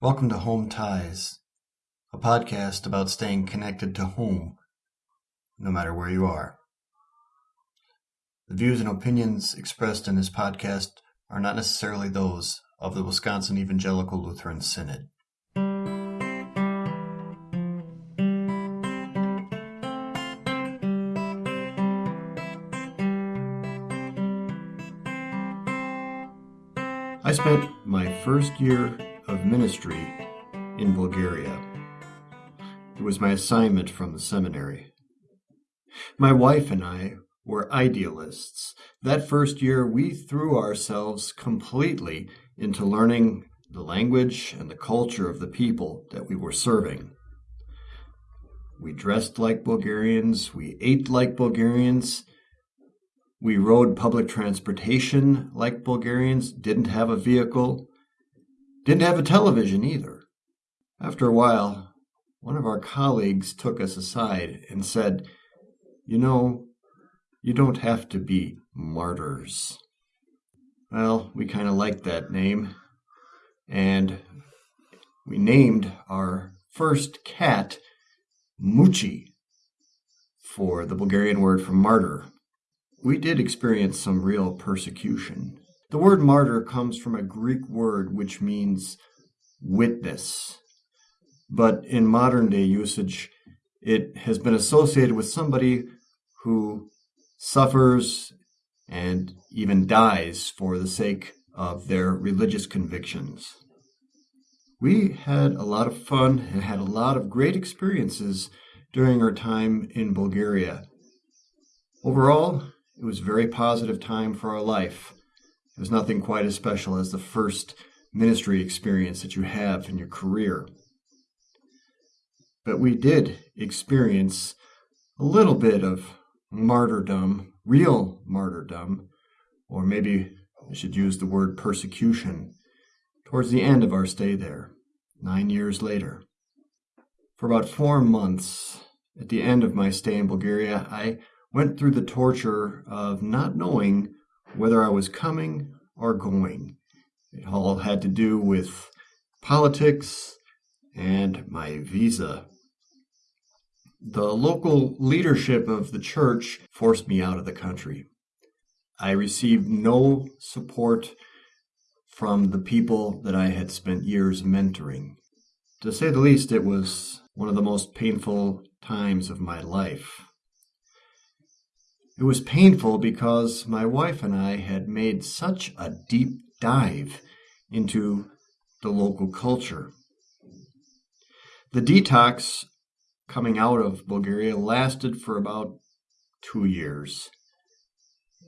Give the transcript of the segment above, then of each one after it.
Welcome to Home Ties, a podcast about staying connected to home, no matter where you are. The views and opinions expressed in this podcast are not necessarily those of the Wisconsin Evangelical Lutheran Synod. I spent my first year of ministry in Bulgaria. It was my assignment from the seminary. My wife and I were idealists. That first year, we threw ourselves completely into learning the language and the culture of the people that we were serving. We dressed like Bulgarians, we ate like Bulgarians, we rode public transportation like Bulgarians, didn't have a vehicle, didn't have a television either. After a while, one of our colleagues took us aside and said, You know, you don't have to be martyrs. Well, we kind of liked that name, and we named our first cat Muchi for the Bulgarian word for martyr we did experience some real persecution. The word martyr comes from a Greek word which means witness. But in modern day usage, it has been associated with somebody who suffers and even dies for the sake of their religious convictions. We had a lot of fun and had a lot of great experiences during our time in Bulgaria. Overall, it was a very positive time for our life. There's nothing quite as special as the first ministry experience that you have in your career. But we did experience a little bit of martyrdom, real martyrdom, or maybe I should use the word persecution, towards the end of our stay there, nine years later. For about four months, at the end of my stay in Bulgaria, I went through the torture of not knowing whether I was coming or going. It all had to do with politics and my visa. The local leadership of the church forced me out of the country. I received no support from the people that I had spent years mentoring. To say the least, it was one of the most painful times of my life. It was painful because my wife and I had made such a deep dive into the local culture. The detox coming out of Bulgaria lasted for about two years,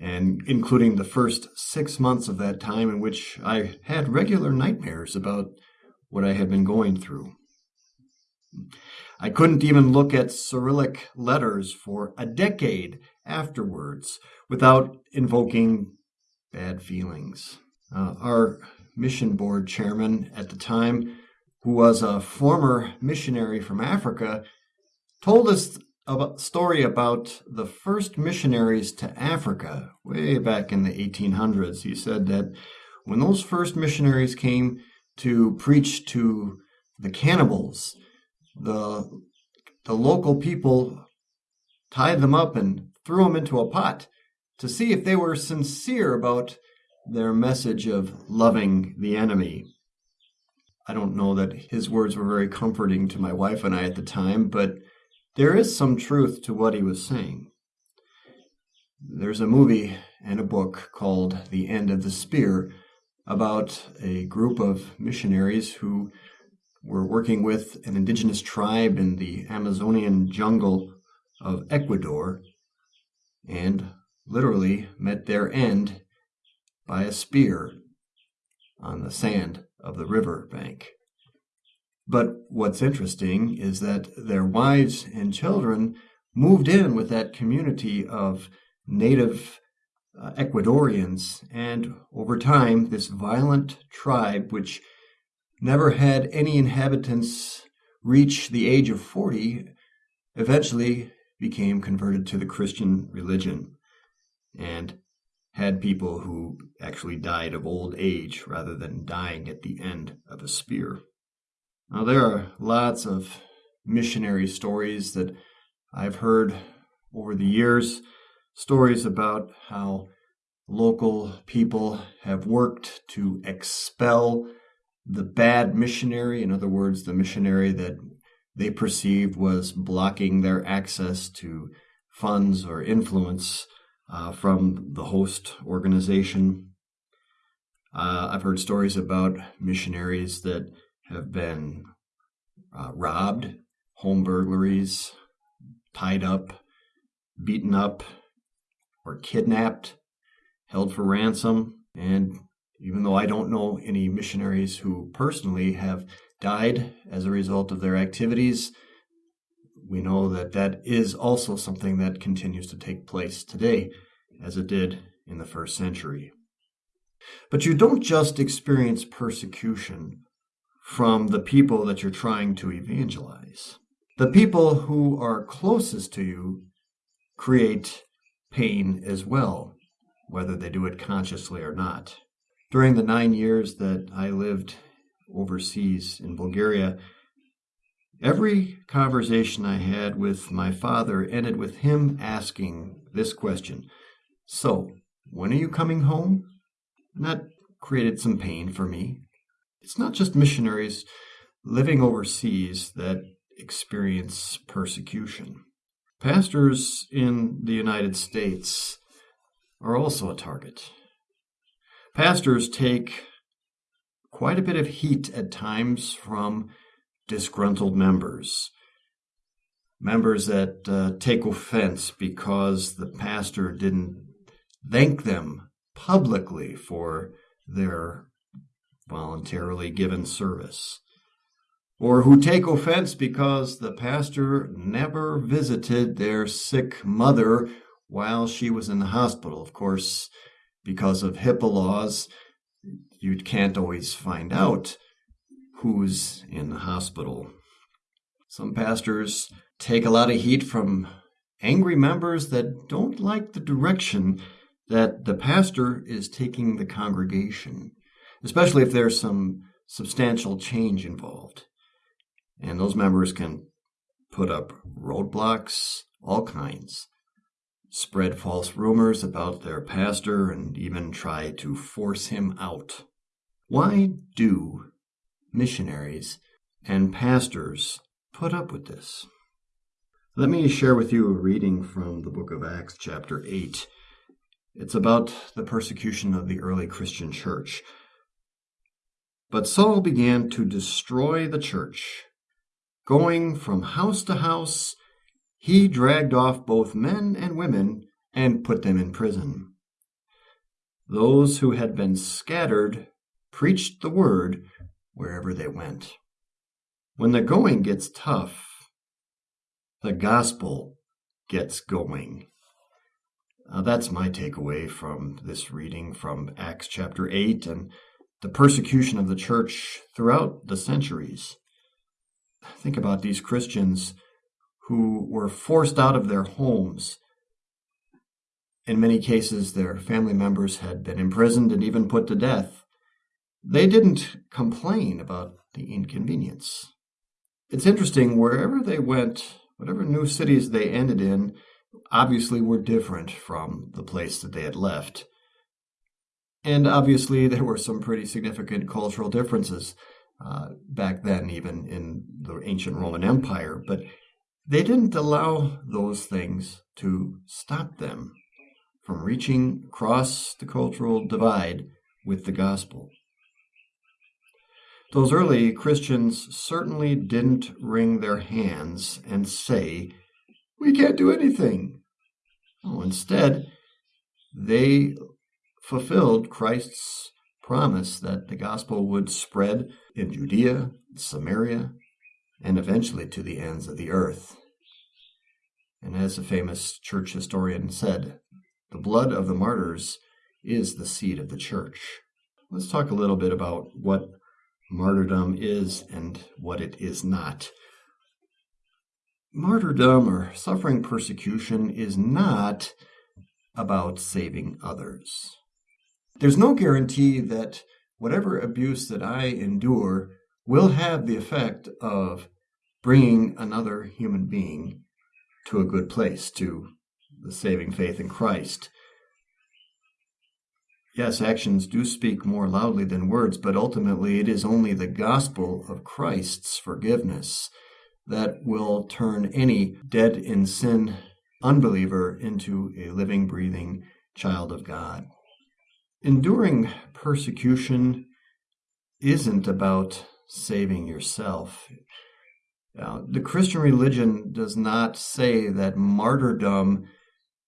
and including the first six months of that time in which I had regular nightmares about what I had been going through. I couldn't even look at Cyrillic letters for a decade afterwards without invoking bad feelings. Uh, our mission board chairman at the time, who was a former missionary from Africa, told us a story about the first missionaries to Africa way back in the 1800s. He said that when those first missionaries came to preach to the cannibals, the the local people tied them up and threw them into a pot to see if they were sincere about their message of loving the enemy. I don't know that his words were very comforting to my wife and I at the time, but there is some truth to what he was saying. There's a movie and a book called The End of the Spear about a group of missionaries who were working with an indigenous tribe in the Amazonian jungle of Ecuador and literally met their end by a spear on the sand of the river bank. But what's interesting is that their wives and children moved in with that community of native uh, Ecuadorians, and over time, this violent tribe, which never had any inhabitants reach the age of 40, eventually became converted to the Christian religion and had people who actually died of old age rather than dying at the end of a spear. Now, there are lots of missionary stories that I've heard over the years, stories about how local people have worked to expel the bad missionary, in other words, the missionary that they perceived was blocking their access to funds or influence uh, from the host organization. Uh, I've heard stories about missionaries that have been uh, robbed, home burglaries, tied up, beaten up, or kidnapped, held for ransom. And even though I don't know any missionaries who personally have died as a result of their activities, we know that that is also something that continues to take place today, as it did in the first century. But you don't just experience persecution from the people that you're trying to evangelize. The people who are closest to you create pain as well, whether they do it consciously or not. During the nine years that I lived overseas in Bulgaria, every conversation I had with my father ended with him asking this question So, when are you coming home? And that created some pain for me. It's not just missionaries living overseas that experience persecution. Pastors in the United States are also a target. Pastors take quite a bit of heat at times from disgruntled members. Members that uh, take offense because the pastor didn't thank them publicly for their voluntarily given service. Or who take offense because the pastor never visited their sick mother while she was in the hospital. Of course, because of HIPAA laws, you can't always find out who's in the hospital. Some pastors take a lot of heat from angry members that don't like the direction that the pastor is taking the congregation, especially if there's some substantial change involved. And those members can put up roadblocks, all kinds, spread false rumors about their pastor, and even try to force him out. Why do missionaries and pastors put up with this? Let me share with you a reading from the book of Acts, chapter 8. It's about the persecution of the early Christian church. But Saul began to destroy the church. Going from house to house, he dragged off both men and women and put them in prison. Those who had been scattered preached the word wherever they went. When the going gets tough, the gospel gets going. Uh, that's my takeaway from this reading from Acts chapter 8 and the persecution of the church throughout the centuries. Think about these Christians who were forced out of their homes. In many cases, their family members had been imprisoned and even put to death. They didn't complain about the inconvenience. It's interesting, wherever they went, whatever new cities they ended in, obviously were different from the place that they had left. And obviously, there were some pretty significant cultural differences uh, back then, even in the ancient Roman Empire. But they didn't allow those things to stop them from reaching across the cultural divide with the gospel. Those early Christians certainly didn't wring their hands and say, We can't do anything. Oh, instead, they fulfilled Christ's promise that the gospel would spread in Judea, Samaria, and eventually to the ends of the earth. And as a famous church historian said, the blood of the martyrs is the seed of the church. Let's talk a little bit about what martyrdom is and what it is not. Martyrdom or suffering persecution is not about saving others. There's no guarantee that whatever abuse that I endure will have the effect of bringing another human being to a good place, to the saving faith in Christ. Yes, actions do speak more loudly than words, but ultimately it is only the gospel of Christ's forgiveness that will turn any dead in sin unbeliever into a living, breathing child of God. Enduring persecution isn't about saving yourself. Now, the Christian religion does not say that martyrdom,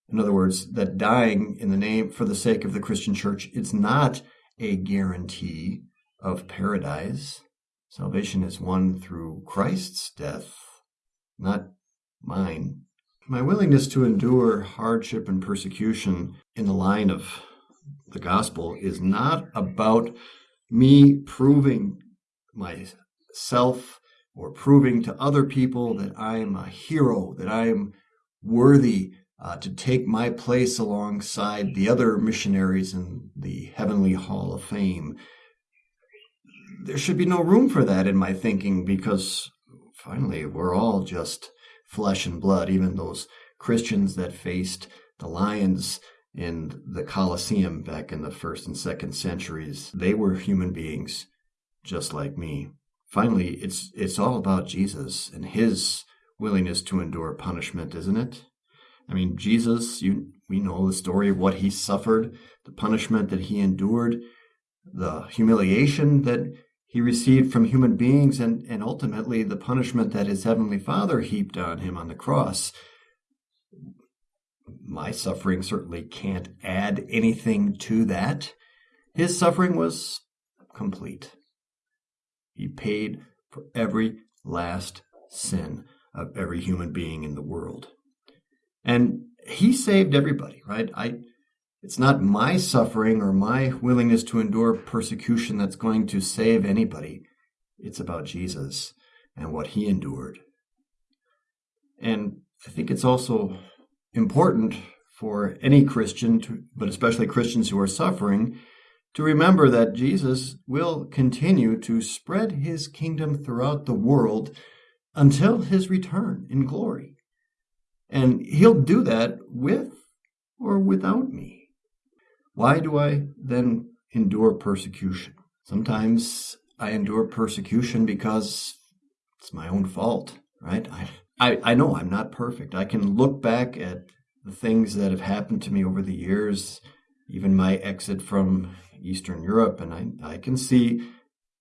in other words, that dying in the name for the sake of the Christian church, it's not a guarantee of paradise. Salvation is won through Christ's death, not mine. My willingness to endure hardship and persecution in the line of the gospel is not about me proving myself or proving to other people that I am a hero, that I am worthy uh, to take my place alongside the other missionaries in the Heavenly Hall of Fame. There should be no room for that in my thinking because finally we're all just flesh and blood, even those Christians that faced the lions in the Colosseum back in the first and second centuries. They were human beings just like me. Finally, it's it's all about Jesus and his willingness to endure punishment, isn't it? I mean, Jesus, you we know the story of what he suffered, the punishment that he endured, the humiliation that he received from human beings, and, and ultimately the punishment that his heavenly Father heaped on him on the cross. My suffering certainly can't add anything to that. His suffering was complete. He paid for every last sin of every human being in the world. And he saved everybody, right? I it's not my suffering or my willingness to endure persecution that's going to save anybody. It's about Jesus and what he endured. And I think it's also important for any Christian, to, but especially Christians who are suffering, to remember that Jesus will continue to spread his kingdom throughout the world until his return in glory. And he'll do that with or without me. Why do I then endure persecution? Sometimes I endure persecution because it's my own fault, right? I, I, I know I'm not perfect. I can look back at the things that have happened to me over the years, even my exit from Eastern Europe, and I, I can see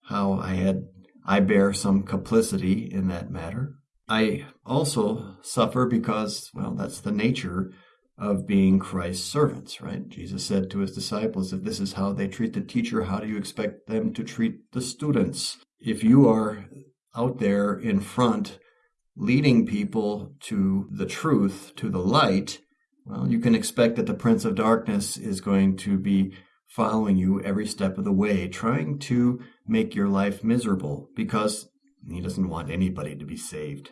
how I had I bear some complicity in that matter. I also suffer because, well, that's the nature of being Christ's servants, right? Jesus said to his disciples, if this is how they treat the teacher, how do you expect them to treat the students? If you are out there in front leading people to the truth, to the light, well, you can expect that the Prince of Darkness is going to be following you every step of the way, trying to make your life miserable because he doesn't want anybody to be saved.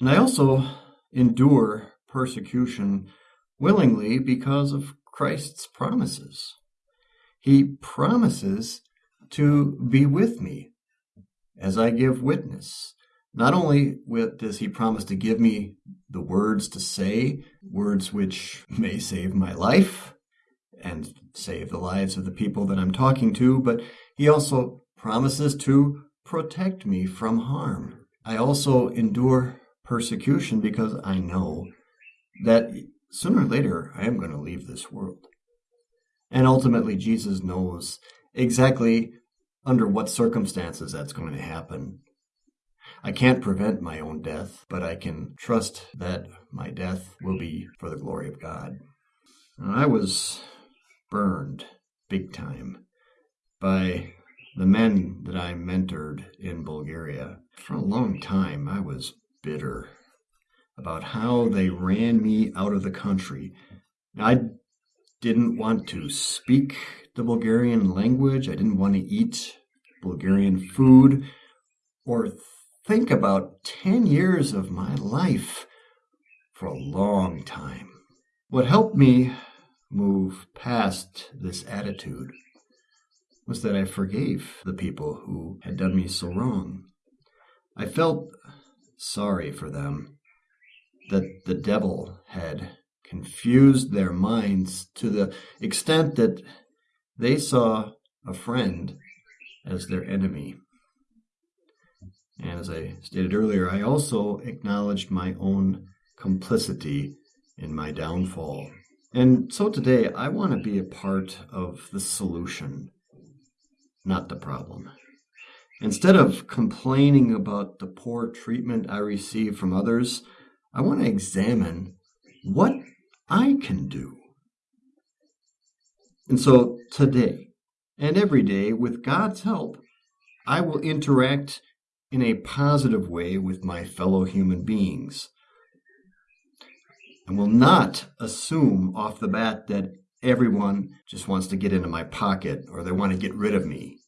And I also endure persecution willingly because of Christ's promises. He promises to be with me as I give witness. Not only does he promise to give me the words to say, words which may save my life, and save the lives of the people that I'm talking to, but he also promises to protect me from harm. I also endure persecution because I know that sooner or later I am going to leave this world. And ultimately, Jesus knows exactly under what circumstances that's going to happen. I can't prevent my own death, but I can trust that my death will be for the glory of God. I was burned big time by the men that I mentored in Bulgaria. For a long time, I was bitter about how they ran me out of the country. I didn't want to speak the Bulgarian language, I didn't want to eat Bulgarian food, or think about 10 years of my life for a long time. What helped me move past this attitude was that I forgave the people who had done me so wrong. I felt sorry for them, that the devil had confused their minds to the extent that they saw a friend as their enemy. And as I um, stated earlier, I also acknowledged my own complicity in my downfall. And so today, I want to be a part of the solution, not the problem. Instead of complaining about the poor treatment I receive from others, I want to examine what I can do. And so today and every day, with God's help, I will interact in a positive way with my fellow human beings and will not assume off the bat that everyone just wants to get into my pocket or they want to get rid of me.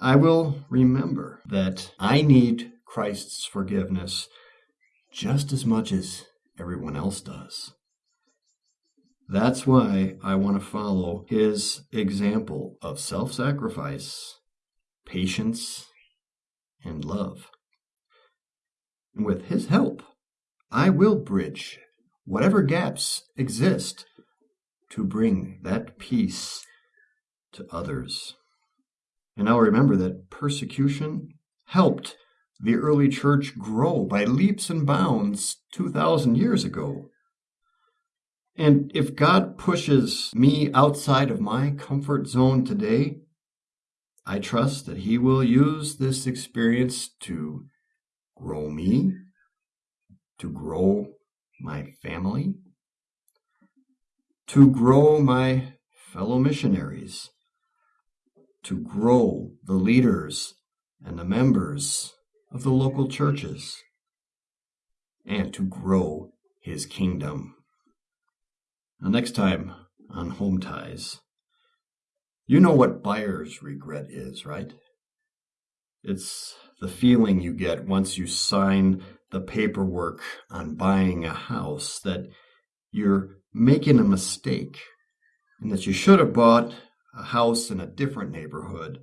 I will remember that I need Christ's forgiveness just as much as everyone else does. That's why I want to follow his example of self sacrifice, patience, and love. With his help, I will bridge whatever gaps exist to bring that peace to others. And now remember that persecution helped the early church grow by leaps and bounds 2,000 years ago. And if God pushes me outside of my comfort zone today, I trust that He will use this experience to grow me, to grow my family, to grow my fellow missionaries, to grow the leaders and the members of the local churches, and to grow his kingdom. Now, next time on Home Ties, you know what buyer's regret is, right? It's the feeling you get once you sign the paperwork on buying a house that you're making a mistake and that you should have bought a house in a different neighborhood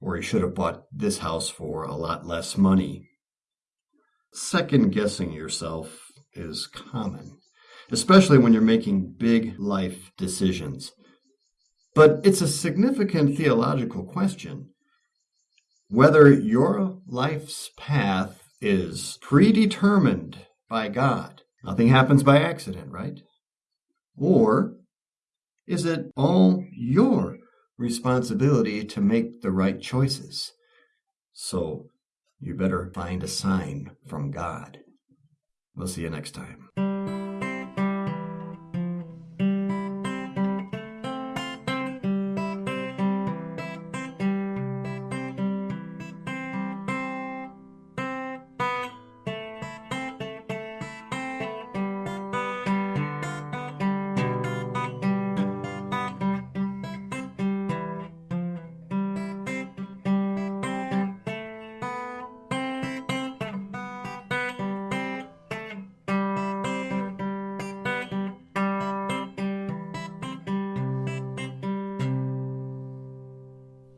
or you should have bought this house for a lot less money. Second guessing yourself is common, especially when you're making big life decisions. But it's a significant theological question whether your life's path is predetermined by God. Nothing happens by accident, right? Or is it all your responsibility to make the right choices? So you better find a sign from God. We'll see you next time.